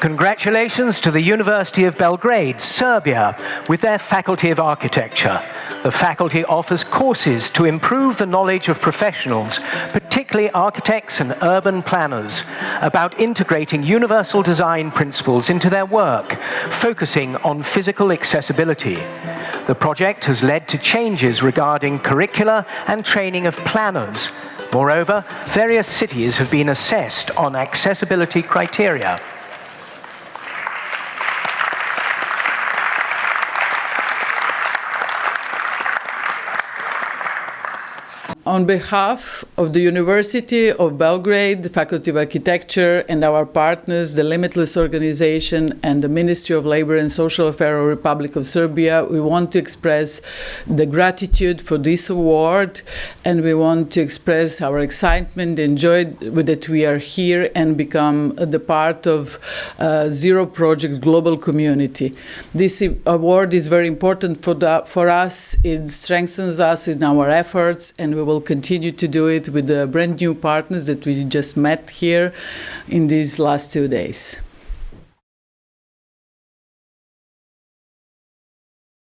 Congratulations to the University of Belgrade, Serbia, with their Faculty of Architecture. The faculty offers courses to improve the knowledge of professionals, particularly architects and urban planners, about integrating universal design principles into their work, focusing on physical accessibility. The project has led to changes regarding curricula and training of planners. Moreover, various cities have been assessed on accessibility criteria. On behalf of the University of Belgrade, the Faculty of Architecture, and our partners, the Limitless Organization and the Ministry of Labor and Social Affairs of the Republic of Serbia, we want to express the gratitude for this award, and we want to express our excitement and joy that we are here and become the part of uh, Zero Project global community. This award is very important for, the, for us. It strengthens us in our efforts, and we will continue to do it with the brand new partners that we just met here in these last two days.